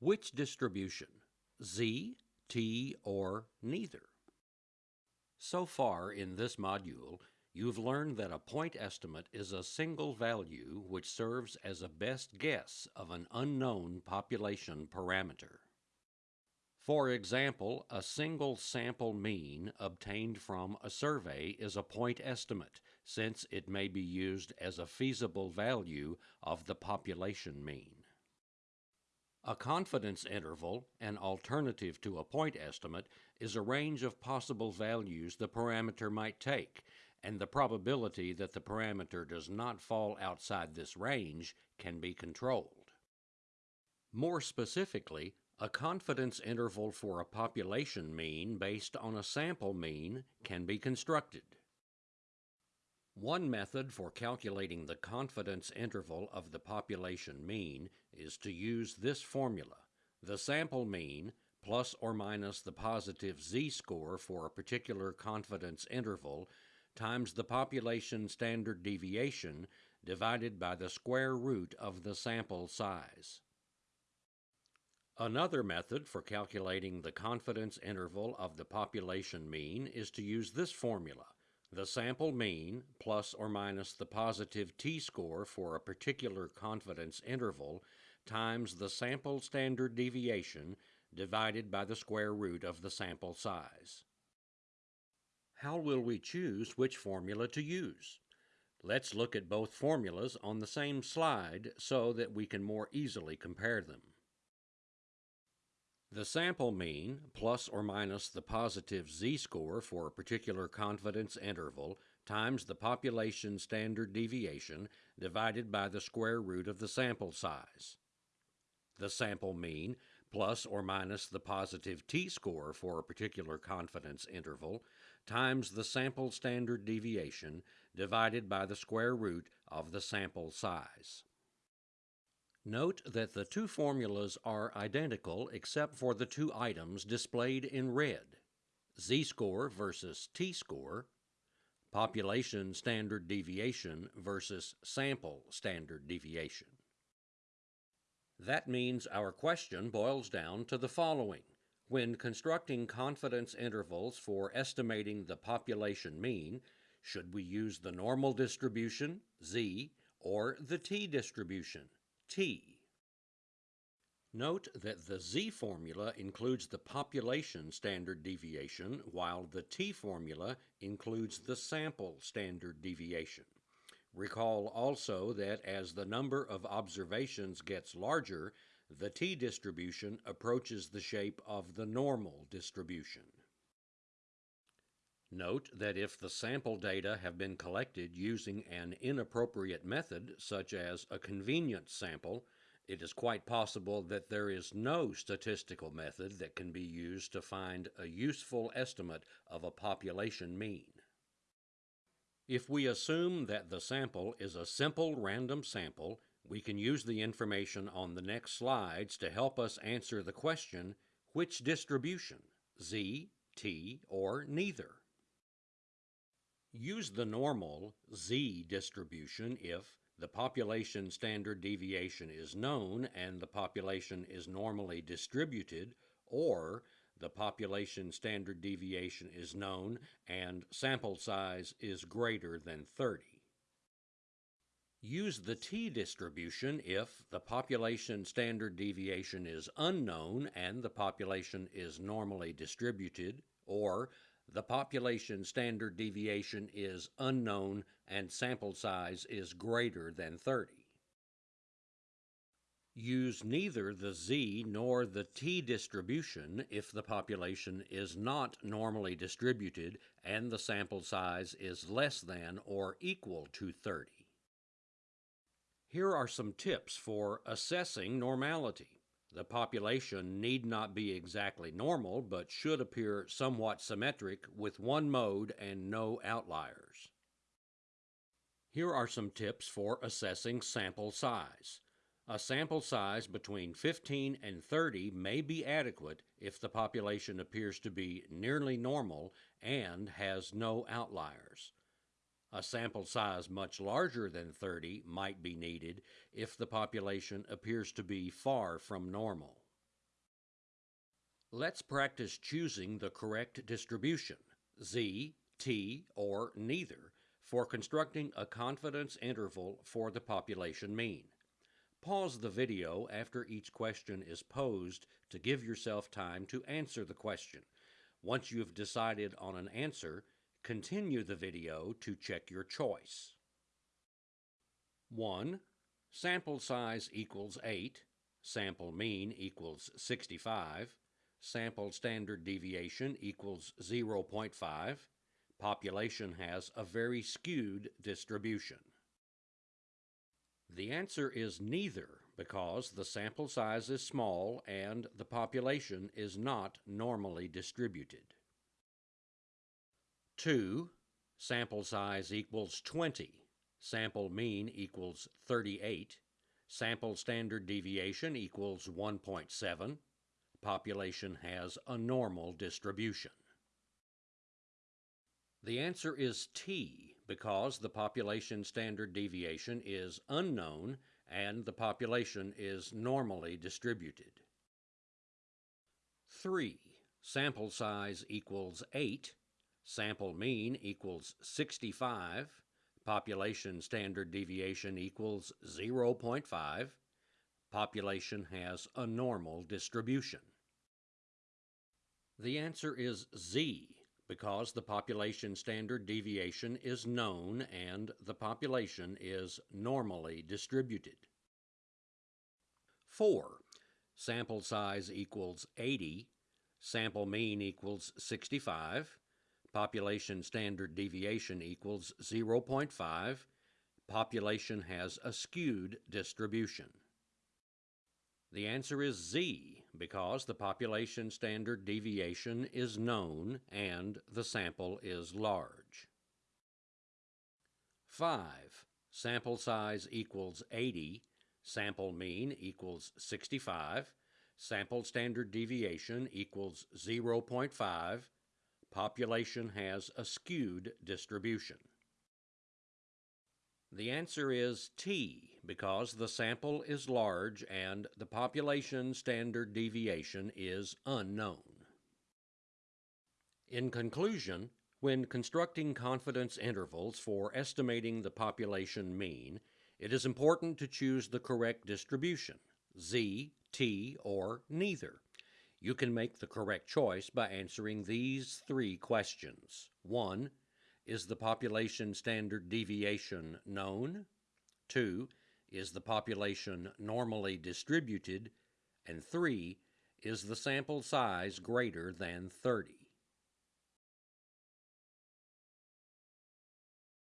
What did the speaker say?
Which distribution? Z, T, or neither? So far in this module, you've learned that a point estimate is a single value which serves as a best guess of an unknown population parameter. For example, a single sample mean obtained from a survey is a point estimate, since it may be used as a feasible value of the population mean. A confidence interval, an alternative to a point estimate, is a range of possible values the parameter might take, and the probability that the parameter does not fall outside this range can be controlled. More specifically, a confidence interval for a population mean based on a sample mean can be constructed. One method for calculating the confidence interval of the population mean is to use this formula. The sample mean plus or minus the positive z-score for a particular confidence interval times the population standard deviation divided by the square root of the sample size. Another method for calculating the confidence interval of the population mean is to use this formula. The sample mean plus or minus the positive t-score for a particular confidence interval times the sample standard deviation divided by the square root of the sample size. How will we choose which formula to use? Let's look at both formulas on the same slide so that we can more easily compare them. The sample mean, plus or minus the positive z-score for a particular confidence interval, times the population standard deviation divided by the square root of the sample size. The sample mean, plus or minus the positive t-score for a particular confidence interval, times the sample standard deviation divided by the square root of the sample size. Note that the two formulas are identical except for the two items displayed in red, z-score versus t-score, population standard deviation versus sample standard deviation. That means our question boils down to the following. When constructing confidence intervals for estimating the population mean, should we use the normal distribution, z, or the t-distribution, t. Note that the z formula includes the population standard deviation, while the t formula includes the sample standard deviation. Recall also that as the number of observations gets larger, the t distribution approaches the shape of the normal distribution. Note that if the sample data have been collected using an inappropriate method, such as a convenience sample, it is quite possible that there is no statistical method that can be used to find a useful estimate of a population mean. If we assume that the sample is a simple random sample, we can use the information on the next slides to help us answer the question, which distribution, Z, T, or neither? Use the normal z distribution if the population standard deviation is known and the population is normally distributed, or the population standard deviation is known and sample size is greater than 30. Use the t-distribution if the population standard deviation is unknown and the population is normally distributed, or the population standard deviation is unknown and sample size is greater than 30. Use neither the z nor the t distribution if the population is not normally distributed and the sample size is less than or equal to 30. Here are some tips for assessing normality. The population need not be exactly normal, but should appear somewhat symmetric with one mode and no outliers. Here are some tips for assessing sample size. A sample size between 15 and 30 may be adequate if the population appears to be nearly normal and has no outliers. A sample size much larger than 30 might be needed if the population appears to be far from normal. Let's practice choosing the correct distribution, z, t, or neither, for constructing a confidence interval for the population mean. Pause the video after each question is posed to give yourself time to answer the question. Once you've decided on an answer, continue the video to check your choice. 1. Sample size equals 8, sample mean equals 65, sample standard deviation equals 0.5, population has a very skewed distribution. The answer is neither because the sample size is small and the population is not normally distributed. 2. Sample size equals 20. Sample mean equals 38. Sample standard deviation equals 1.7 population has a normal distribution? The answer is T because the population standard deviation is unknown and the population is normally distributed. 3. Sample size equals 8, sample mean equals 65, population standard deviation equals 0.5, population has a normal distribution? The answer is Z, because the population standard deviation is known and the population is normally distributed. 4. Sample size equals 80, sample mean equals 65, population standard deviation equals 0.5, population has a skewed distribution. The answer is Z, because the population standard deviation is known and the sample is large. 5. Sample size equals 80, sample mean equals 65, sample standard deviation equals 0.5, population has a skewed distribution. The answer is T, because the sample is large and the population standard deviation is unknown. In conclusion, when constructing confidence intervals for estimating the population mean, it is important to choose the correct distribution, Z, T, or neither. You can make the correct choice by answering these three questions. 1. Is the population standard deviation known? 2. Is the population normally distributed? And 3. Is the sample size greater than 30?